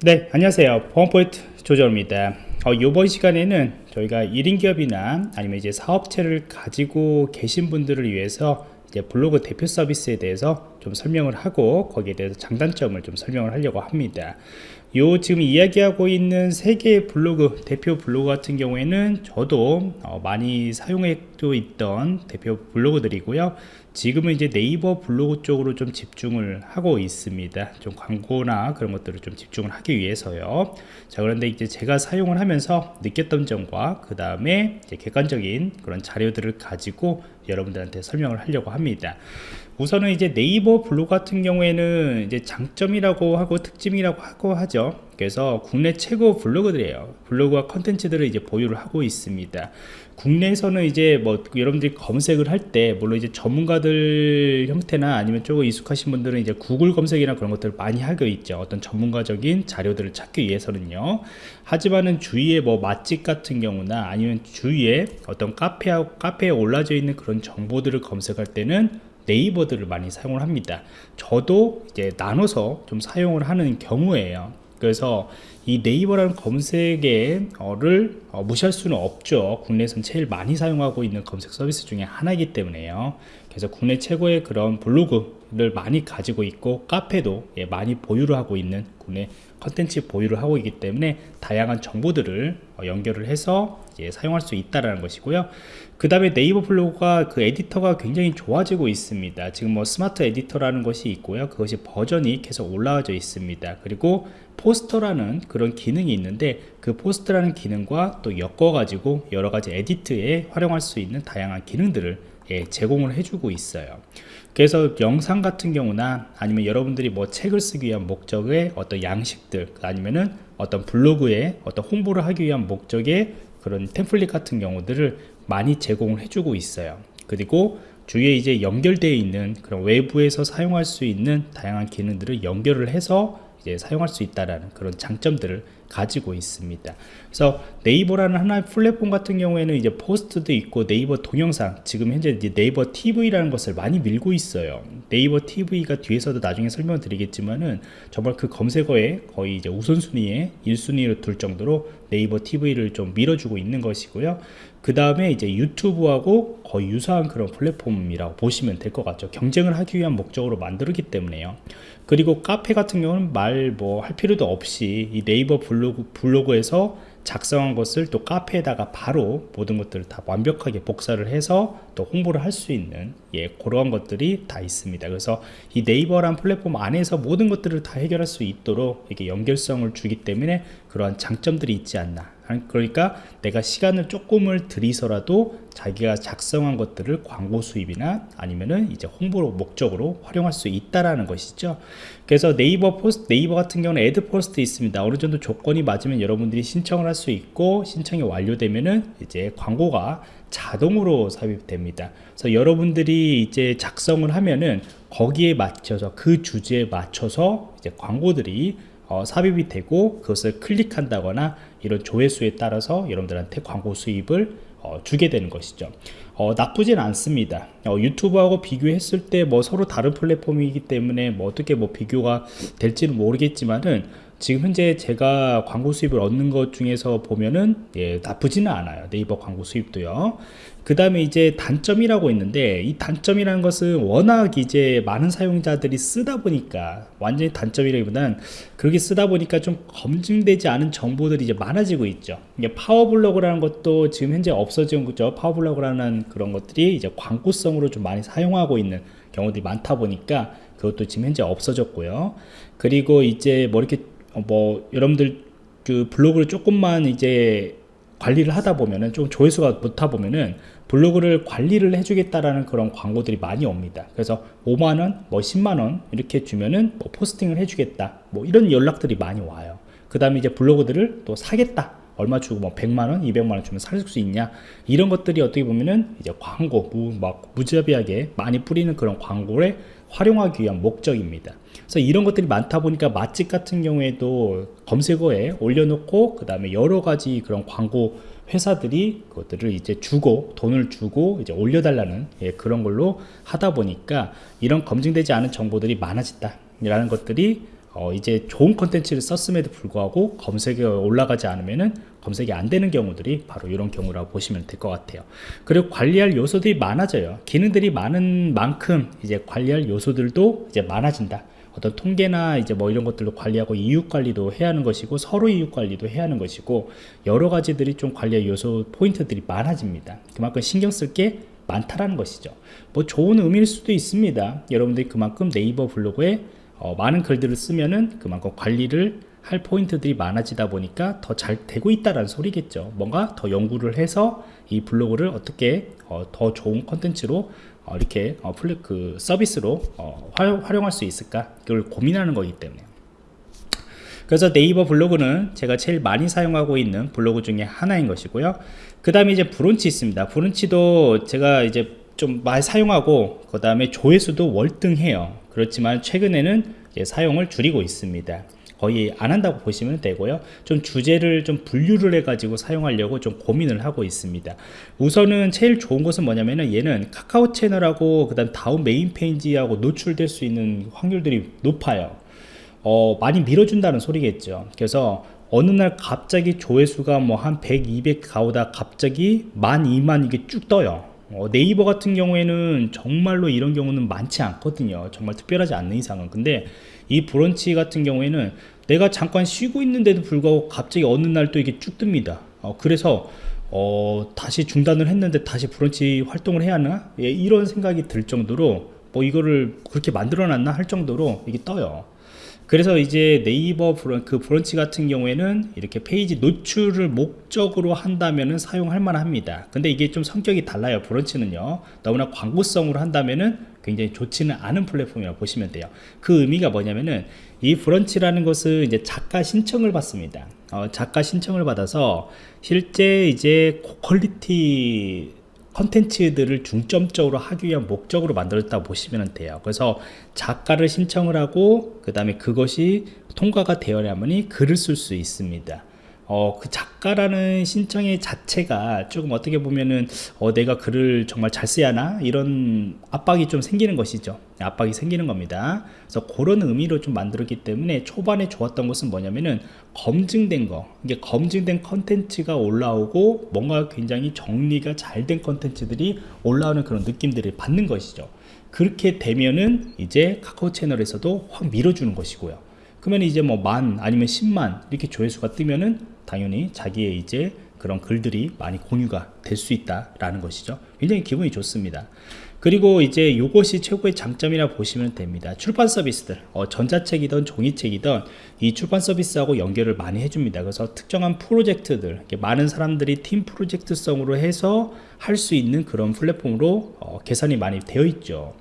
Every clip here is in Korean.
네 안녕하세요. 보안포인트 조정입니다. 어, 이번 시간에는 저희가 1인 기업이나 아니면 이제 사업체를 가지고 계신 분들을 위해서 이제 블로그 대표 서비스에 대해서 좀 설명을 하고 거기에 대해서 장단점을 좀 설명을 하려고 합니다. 요 지금 이야기하고 있는 세 개의 블로그 대표 블로그 같은 경우에는 저도 어 많이 사용해도 있던 대표 블로그들이고요 지금은 이제 네이버 블로그 쪽으로 좀 집중을 하고 있습니다. 좀 광고나 그런 것들을 좀 집중을 하기 위해서요. 자 그런데 이제 제가 사용을 하면서 느꼈던 점과 그 다음에 객관적인 그런 자료들을 가지고 여러분들한테 설명을 하려고 합니다. 우선은 이제 네이버 블로그 같은 경우에는 이제 장점이라고 하고 특징이라고 하고 하죠. 그래서 국내 최고 블로그들이에요. 블로그와 컨텐츠들을 이제 보유를 하고 있습니다 국내에서는 이제 뭐 여러분들이 검색을 할 때 물론 이제 전문가들 형태나 아니면 조금 익숙하신 분들은 이제 구글 검색이나 그런 것들을 많이 하고 있죠. 어떤 전문가적인 자료들을 찾기 위해서는요. 하지만은 주위에 뭐 맛집 같은 경우나 아니면 주위에 어떤 카페하고 카페에 올라져 있는 그런 정보들을 검색할 때는 네이버들을 많이 사용을 합니다. 저도 이제 나눠서 좀 사용을 하는 경우에요. 그래서 이 네이버라는 검색어를 어, 무시할 수는 없죠. 국내에서는 제일 많이 사용하고 있는 검색 서비스 중에 하나이기 때문에요. 그래서 국내 최고의 그런 블로그를 많이 가지고 있고 카페도 예, 많이 보유를 하고 있는 국내 컨텐츠 보유를 하고 있기 때문에 다양한 정보들을 어, 연결을 해서 사용할 수 있다라는 것이고요. 그 다음에 네이버 블로그가 그 에디터가 굉장히 좋아지고 있습니다. 지금 뭐 스마트 에디터라는 것이 있고요. 그것이 버전이 계속 올라와져 있습니다. 그리고 포스트라는 그런 기능이 있는데 그 포스트라는 기능과 또 엮어 가지고 여러가지 edit에 활용할 수 있는 다양한 기능들을 예, 제공을 해주고 있어요. 그래서 영상 같은 경우나 아니면 여러분들이 뭐 책을 쓰기 위한 목적의 어떤 양식들 아니면은 어떤 블로그에 어떤 홍보를 하기 위한 목적의 그런 템플릿 같은 경우들을 많이 제공을 해주고 있어요. 그리고 주위에 이제 연결되어 있는 그런 외부에서 사용할 수 있는 다양한 기능들을 연결을 해서 이제 사용할 수 있다라는 그런 장점들을 가지고 있습니다. 그래서 네이버라는 하나의 플랫폼 같은 경우에는 이제 포스트도 있고 네이버 동영상 지금 현재 네이버 TV라는 것을 많이 밀고 있어요. 네이버 TV가 뒤에서도 나중에 설명을 드리겠지만은 정말 그 검색어에 거의 이제 우선순위에 1순위로 둘 정도로 네이버 TV를 좀 밀어주고 있는 것이고요. 그 다음에 이제 유튜브하고 거의 유사한 그런 플랫폼이라고 보시면 될 것 같죠. 경쟁을 하기 위한 목적으로 만들었기 때문에요. 그리고 카페 같은 경우는 말 뭐 할 필요도 없이 이 네이버 블로그, 블로그에서 작성한 것을 또 카페에다가 바로 모든 것들을 다 완벽하게 복사를 해서 또 홍보를 할 수 있는 예 그러한 것들이 다 있습니다. 그래서 이 네이버란 플랫폼 안에서 모든 것들을 다 해결할 수 있도록 이게 연결성을 주기 때문에 그러한 장점들이 있지 않나 그러니까 내가 시간을 조금을 들여서라도 자기가 작성한 것들을 광고 수입이나 아니면은 이제 홍보 목적으로 활용할 수 있다라는 것이죠. 그래서 네이버 포스트 네이버 같은 경우는 애드 포스트 있습니다. 어느 정도 조건이 맞으면 여러분들이 신청을 할 수 있고 신청이 완료되면은 이제 광고가 자동으로 삽입됩니다. 그래서 여러분들이 이제 작성을 하면은 거기에 맞춰서 그 주제에 맞춰서 이제 광고들이 어, 삽입이 되고 그것을 클릭한다거나 이런 조회수에 따라서 여러분들한테 광고 수입을 어, 주게 되는 것이죠. 어, 나쁘진 않습니다. 어, 유튜브하고 비교했을 때 뭐 서로 다른 플랫폼이기 때문에 뭐 어떻게 뭐 비교가 될지는 모르겠지만은 지금 현재 제가 광고 수입을 얻는 것 중에서 보면은 예, 나쁘지는 않아요. 네이버 광고 수입도요. 그 다음에 이제 단점이라고 있는데 이 단점이라는 것은 워낙 이제 많은 사용자들이 쓰다 보니까 완전히 단점이라기보다는 그렇게 쓰다 보니까 좀 검증되지 않은 정보들이 이제 많아지고 있죠. 이게 파워블로그라는 것도 지금 현재 없어진 거죠. 파워블로그라는 그런 것들이 이제 광고성으로 좀 많이 사용하고 있는 경우들이 많다 보니까 그것도 지금 현재 없어졌고요. 그리고 이제 뭐 이렇게 어, 뭐 여러분들 그 블로그를 조금만 이제 관리를 하다 보면은 좀 조회수가 못하 보면은 블로그를 관리를 해주겠다라는 그런 광고들이 많이 옵니다. 그래서 5만원, 뭐 10만원 이렇게 주면은 뭐 포스팅을 해주겠다. 뭐 이런 연락들이 많이 와요. 그 다음에 이제 블로그들을 또 사겠다. 얼마 주고 뭐 100만원, 200만원 주면 살 수 있냐. 이런 것들이 어떻게 보면은 이제 광고, 무, 막 무자비하게 많이 뿌리는 그런 광고를 활용하기 위한 목적입니다. 그래서 이런 것들이 많다 보니까 맛집 같은 경우에도 검색어에 올려놓고 그 다음에 여러 가지 그런 광고 회사들이 그것들을 이제 주고 돈을 주고 이제 올려달라는 예, 그런 걸로 하다 보니까 이런 검증되지 않은 정보들이 많아졌다 라는 것들이 어, 이제 좋은 컨텐츠를 썼음에도 불구하고 검색에 올라가지 않으면은 검색이 안 되는 경우들이 바로 이런 경우라고 보시면 될 것 같아요. 그리고 관리할 요소들이 많아져요. 기능들이 많은 만큼 이제 관리할 요소들도 이제 많아진다. 어떤 통계나 이제 뭐 이런 것들로 관리하고 이웃 관리도 해야 하는 것이고 서로 이웃 관리도 해야 하는 것이고 여러 가지들이 좀 관리할 요소 포인트들이 많아집니다. 그만큼 신경 쓸 게 많다라는 것이죠. 뭐 좋은 의미일 수도 있습니다. 여러분들이 그만큼 네이버 블로그에 어, 많은 글들을 쓰면은 그만큼 관리를 할 포인트들이 많아지다 보니까 더 잘 되고 있다라는 소리겠죠. 뭔가 더 연구를 해서 이 블로그를 어떻게 어, 더 좋은 컨텐츠로 어, 이렇게 어, 플랫 그 서비스로 어, 활용, 활용 할 수 있을까? 그걸 고민하는 거기 때문에. 그래서 네이버 블로그는 제가 제일 많이 사용하고 있는 블로그 중에 하나인 것이고요. 그 다음에 이제 브론치 있습니다. 브론치도 제가 이제 좀 많이 사용하고 그 다음에 조회수도 월등해요. 그렇지만 최근에는 사용을 줄이고 있습니다. 거의 안 한다고 보시면 되고요. 좀 주제를 좀 분류를 해 가지고 사용하려고 좀 고민을 하고 있습니다. 우선은 제일 좋은 것은 뭐냐면은 얘는 카카오 채널하고 그 다음 다음 메인 페이지하고 노출될 수 있는 확률들이 높아요. 어, 많이 밀어준다는 소리겠죠. 그래서 어느 날 갑자기 조회수가 뭐 한 100, 200 가오다 갑자기 만, 2만 이게 쭉 떠요. 어, 네이버 같은 경우에는 정말로 이런 경우는 많지 않거든요. 정말 특별하지 않는 이상은. 근데 이 브런치 같은 경우에는 내가 잠깐 쉬고 있는데도 불구하고 갑자기 어느 날 또 이게 쭉 뜹니다. 어, 그래서 어, 다시 중단을 했는데 다시 브런치 활동을 해야 하나? 예, 이런 생각이 들 정도로 뭐 이거를 그렇게 만들어 놨나 할 정도로 이게 떠요. 그래서 이제 네이버 브런, 그 브런치 같은 경우에는 이렇게 페이지 노출을 목적으로 한다면은 사용할 만합니다. 근데 이게 좀 성격이 달라요. 브런치는요. 너무나 광고성으로 한다면은 굉장히 좋지는 않은 플랫폼이라고 보시면 돼요. 그 의미가 뭐냐면은 이 브런치라는 것은 이제 작가 신청을 받습니다. 어, 작가 신청을 받아서 실제 이제 quality 컨텐츠들을 중점적으로 하기 위한 목적으로 만들었다고 보시면 돼요. 그래서 작가를 신청을 하고 그 다음에 그것이 통과가 되어야만이 글을 쓸 수 있습니다 어, 그 작가라는 신청의 자체가 조금 어떻게 보면은 어, 내가 글을 정말 잘 써야 하나? 이런 압박이 좀 생기는 것이죠. 압박이 생기는 겁니다. 그래서 그런 의미로 좀 만들었기 때문에 초반에 좋았던 것은 뭐냐면은 검증된 거. 이게 검증된 컨텐츠가 올라오고 뭔가 굉장히 정리가 잘 된 컨텐츠들이 올라오는 그런 느낌들을 받는 것이죠. 그렇게 되면은 이제 카카오 채널에서도 확 밀어주는 것이고요. 그러면 이제 뭐 만 아니면 10만 이렇게 조회수가 뜨면은 당연히 자기의 이제 그런 글들이 많이 공유가 될 수 있다라는 것이죠. 굉장히 기분이 좋습니다. 그리고 이제 이것이 최고의 장점이라 보시면 됩니다. 출판 서비스들, 어, 전자책이든 종이책이든 이 출판 서비스하고 연결을 많이 해줍니다. 그래서 특정한 프로젝트들, 많은 사람들이 팀 프로젝트성으로 해서 할 수 있는 그런 플랫폼으로 어, 계산이 많이 되어 있죠.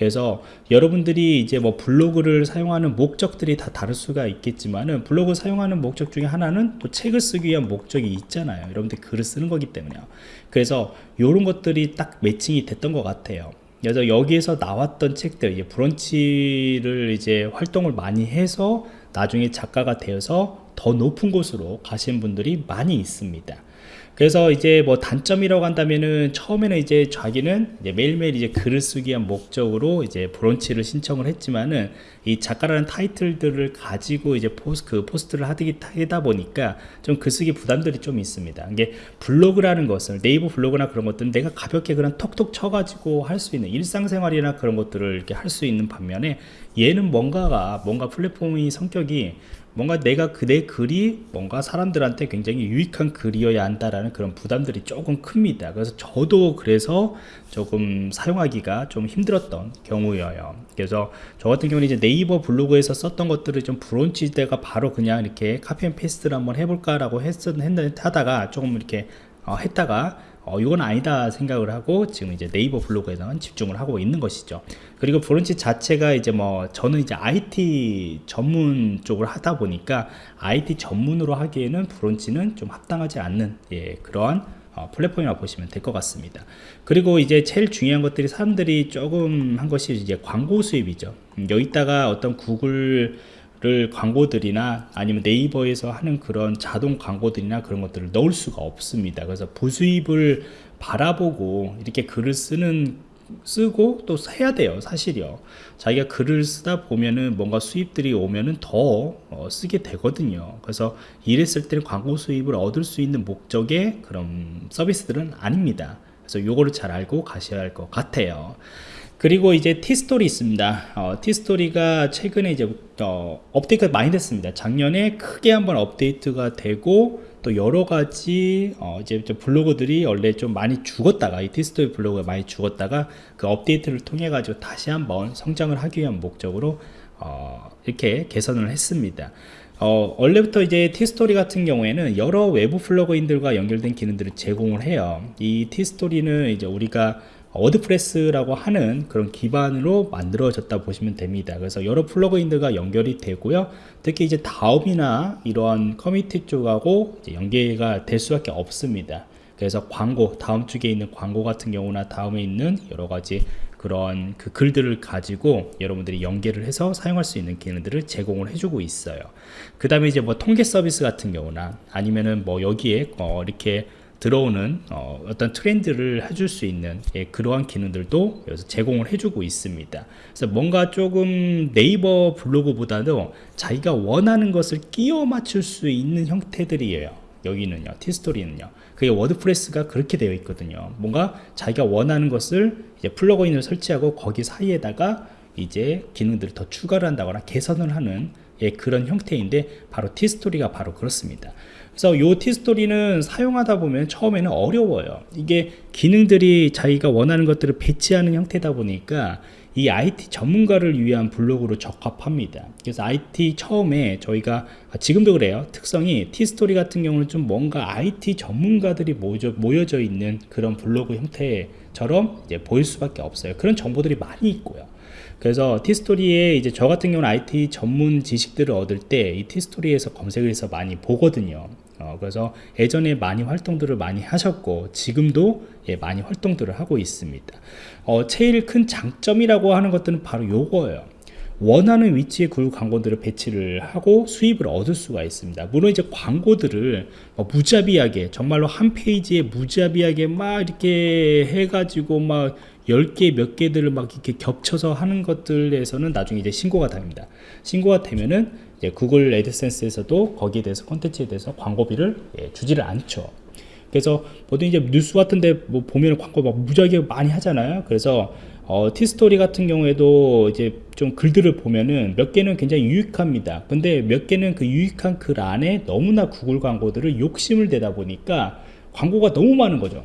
그래서 여러분들이 이제 뭐 블로그를 사용하는 목적들이 다 다를 수가 있겠지만은 블로그 사용하는 목적 중에 하나는 또 책을 쓰기 위한 목적이 있잖아요. 여러분들 글을 쓰는 거기 때문에요. 그래서 이런 것들이 딱 매칭이 됐던 것 같아요. 그래서 여기에서 나왔던 책들, 이제 브런치를 이제 활동을 많이 해서 나중에 작가가 되어서 더 높은 곳으로 가신 분들이 많이 있습니다. 그래서 이제 뭐 단점이라고 한다면은 처음에는 이제 자기는 이제 매일매일 이제 글을 쓰기 위한 목적으로 이제 브런치를 신청을 했지만은 이 작가라는 타이틀들을 가지고 이제 포스, 그 포스트를 하다 보니까 좀 글쓰기 부담들이 좀 있습니다. 이게 블로그라는 것을 네이버 블로그나 그런 것들은 내가 가볍게 그냥 톡톡 쳐가지고 할 수 있는 일상생활이나 그런 것들을 이렇게 할 수 있는 반면에 얘는 뭔가가 뭔가 플랫폼의 성격이 뭔가 내가 그 내 글이 뭔가 사람들한테 굉장히 유익한 글이어야 한다라는 그런 부담들이 조금 큽니다. 그래서 저도 그래서 조금 사용하기가 좀 힘들었던 경우예요. 그래서 저 같은 경우는 이제 네이버 블로그에서 썼던 것들을 좀 브런치에다가 바로 그냥 이렇게 copy and paste를 한번 해볼까 라고 했었, 했, 하다가 조금 이렇게 어, 했다가 어, 이건 아니다 생각을 하고 지금 이제 네이버 블로그에만 집중을 하고 있는 것이죠. 그리고 브런치 자체가 이제 뭐 저는 이제 IT 전문 쪽을 하다 보니까 IT 전문으로 하기에는 브런치는 좀 합당하지 않는 예, 그러한 어, 플랫폼이라고 보시면 될 것 같습니다. 그리고 이제 제일 중요한 것들이 사람들이 조금 한 것이 이제 광고 수입이죠. 음, 여기다가 어떤 구글 를 광고들이나 아니면 네이버에서 하는 그런 자동 광고들이나 그런 것들을 넣을 수가 없습니다. 그래서 부수입을 바라보고 이렇게 글을 쓰는 쓰고 또 해야 돼요 사실이요. 자기가 글을 쓰다 보면은 뭔가 수입들이 오면은 더 어, 쓰게 되거든요. 그래서 일했을 때는 광고 수입을 얻을 수 있는 목적의 그런 서비스들은 아닙니다. 그래서 요거를 잘 알고 가셔야 할 것 같아요 그리고 이제 티스토리 있습니다 어, 티스토리가 최근에 이제 어, 업데이트가 많이 됐습니다 작년에 크게 한번 업데이트가 되고 또 여러 가지 어 이제 블로그들이 원래 좀 많이 죽었다가 이 티스토리 블로그가 많이 죽었다가 그 업데이트를 통해 가지고 다시 한번 성장을 하기 위한 목적으로 어 이렇게 개선을 했습니다. 어, 원래부터 이제 티스토리 같은 경우에는 여러 외부 플러그인들과 연결된 기능들을 제공을 해요. 이 티스토리는 이제 우리가 워드프레스라고 하는 그런 기반으로 만들어졌다 보시면 됩니다. 그래서 여러 플러그인들과 연결이 되고요. 특히 이제 다음이나 이러한 커뮤니티 쪽하고 연계가 될 수밖에 없습니다. 그래서 광고 다음 쪽에 있는 광고 같은 경우나 다음에 있는 여러 가지 그런 그 글들을 가지고 여러분들이 연계를 해서 사용할 수 있는 기능들을 제공을 해주고 있어요. 그 다음에 이제 뭐 통계 서비스 같은 경우나 아니면은 뭐 여기에 어 이렇게 들어오는 어, 떤 트렌드를 해줄 수 있는 예, 그러한 기능들도 여기서 제공을 해주고 있습니다. 그래서 뭔가 조금 네이버 블로그보다도 자기가 원하는 것을 끼워 맞출 수 있는 형태들이에요. 여기는요, 티스토리는요. 그게 워드프레스가 그렇게 되어 있거든요. 뭔가 자기가 원하는 것을 이제 플러그인을 설치하고 거기 사이에다가 이제 기능들을 더 추가를 한다거나 개선을 하는 예, 그런 형태인데 바로 티스토리가 바로 그렇습니다. 그래서 요 티스토리는 사용하다 보면 처음에는 어려워요. 이게 기능들이 자기가 원하는 것들을 배치하는 형태다 보니까 이 IT 전문가를 위한 블로그로 적합합니다. 그래서 IT 처음에 저희가 지금도 그래요. 특성이 티스토리 같은 경우는 좀 뭔가 IT 전문가들이 모여져, 있는 그런 블로그 형태 처럼 이제 보일 수밖에 없어요. 그런 정보들이 많이 있고요. 그래서 티스토리에 이제 저 같은 경우는 IT 전문 지식들을 얻을 때 이 티스토리에서 검색을 해서 많이 보거든요. 어, 그래서 예전에 많이 활동들을 많이 하셨고 지금도 예, 많이 활동들을 하고 있습니다. 어, 제일 큰 장점이라고 하는 것들은 바로 요거예요. 원하는 위치에 그 광고들을 배치를 하고 수입을 얻을 수가 있습니다. 물론 이제 광고들을 뭐 무자비하게 정말로 한 페이지에 무자비하게 막 이렇게 해가지고 막 10개 몇 개들을 막 이렇게 겹쳐서 하는 것들에서는 나중에 이제 신고가 됩니다. 신고가 되면은 이제 구글 애드센스에서도 거기에 대해서 콘텐츠에 대해서 광고비를 예, 주지를 않죠. 그래서 보통 이제 뉴스 같은데 뭐 보면 광고 막 무지하게 많이 하잖아요. 그래서 어, 티스토리 같은 경우에도 이제 좀 글들을 보면은 몇 개는 굉장히 유익합니다. 근데 몇 개는 그 유익한 글 안에 너무나 구글 광고들을 욕심을 내다 보니까 광고가 너무 많은 거죠.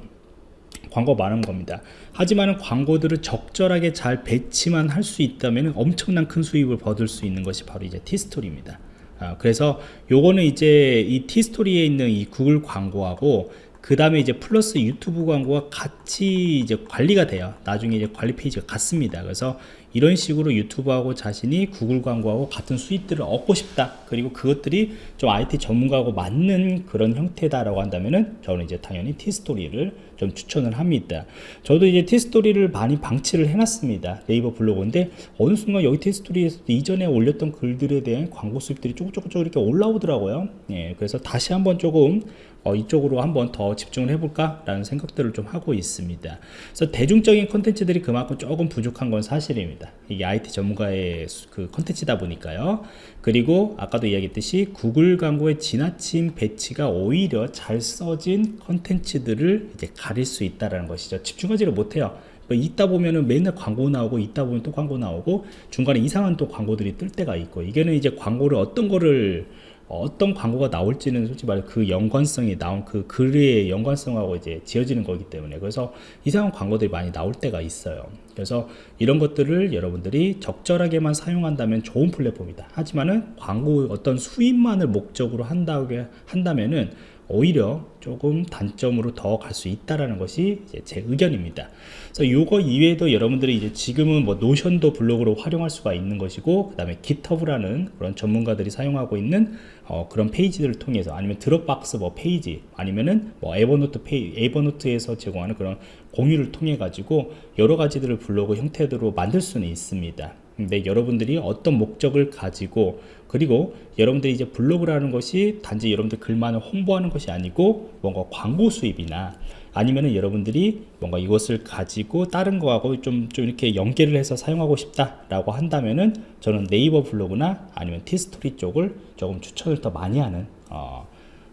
광고 많은 겁니다. 하지만 광고들을 적절하게 잘 배치만 할 수 있다면 엄청난 큰 수입을 얻을 수 있는 것이 바로 이제 티스토리입니다. 아, 그래서 요거는 이제 이 티스토리에 있는 이 구글 광고하고 그 다음에 이제 플러스 유튜브 광고가 같이 이제 관리가 돼요. 나중에 이제 관리 페이지가 같습니다. 그래서 이런 식으로 유튜브하고 자신이 구글 광고하고 같은 수익들을 얻고 싶다. 그리고 그것들이 좀 IT 전문가하고 맞는 그런 형태다라고 한다면은 저는 이제 당연히 티스토리를 좀 추천을 합니다. 저도 이제 티스토리를 많이 방치를 해놨습니다. 네이버 블로그인데 어느 순간 여기 티스토리에서 이전에 올렸던 글들에 대한 광고 수입들이 조금 조금 이렇게 올라오더라고요. 예, 그래서 다시 한번 조금 어, 이쪽으로 한번 더 집중을 해볼까 라는 생각들을 좀 하고 있습니다. 그래서 대중적인 컨텐츠들이 그만큼 조금 부족한 건 사실입니다. 이게 IT 전문가의 그 컨텐츠다 보니까요. 그리고 아까도 이야기했듯이 구글 광고의 지나친 배치가 오히려 잘 써진 컨텐츠들을 이제 가릴 수 있다는 것이죠. 집중하지를 못해요. 뭐 있다 보면은 맨날 광고 나오고 있다 보면 또 광고 나오고 중간에 이상한 또 광고들이 뜰 때가 있고 이게는 이제 광고를 어떤 거를 어떤 광고가 나올지는 솔직히 말해 그 연관성이 나온 그 글의 연관성하고 이제 지어지는 거기 때문에. 그래서 이상한 광고들이 많이 나올 때가 있어요. 그래서 이런 것들을 여러분들이 적절하게만 사용한다면 좋은 플랫폼이다. 하지만은 광고 어떤 수입만을 목적으로 한다고 한다면은 오히려 조금 단점으로 더 갈 수 있다라는 것이 제 의견입니다. 그래서 요거 이외에도 여러분들이 이제 지금은 뭐 노션도 블로그로 활용할 수가 있는 것이고 그 다음에 깃허브라는 그런 전문가들이 사용하고 있는 어, 그런 페이지들을 통해서 아니면 드롭박스 뭐 페이지 아니면은 뭐 에버노트 페이 에버노트에서 제공하는 그런 공유를 통해 가지고 여러 가지들을 블로그 형태로 만들 수는 있습니다. 근데 여러분들이 어떤 목적을 가지고 그리고 여러분들이 이제 블로그라는 것이 단지 여러분들 글만을 홍보하는 것이 아니고 뭔가 광고 수입이나 아니면은 여러분들이 뭔가 이것을 가지고 다른 거하고 좀, 좀 이렇게 연계를 해서 사용하고 싶다라고 한다면은 저는 네이버 블로그나 아니면 티스토리 쪽을 조금 추천을 더 많이 하는 어,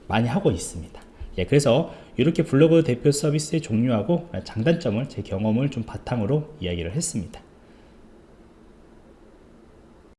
많이 하고 있습니다. 예, 그래서 이렇게 블로그 대표 서비스의 종류하고 장단점을 제 경험을 좀 바탕으로 이야기를 했습니다.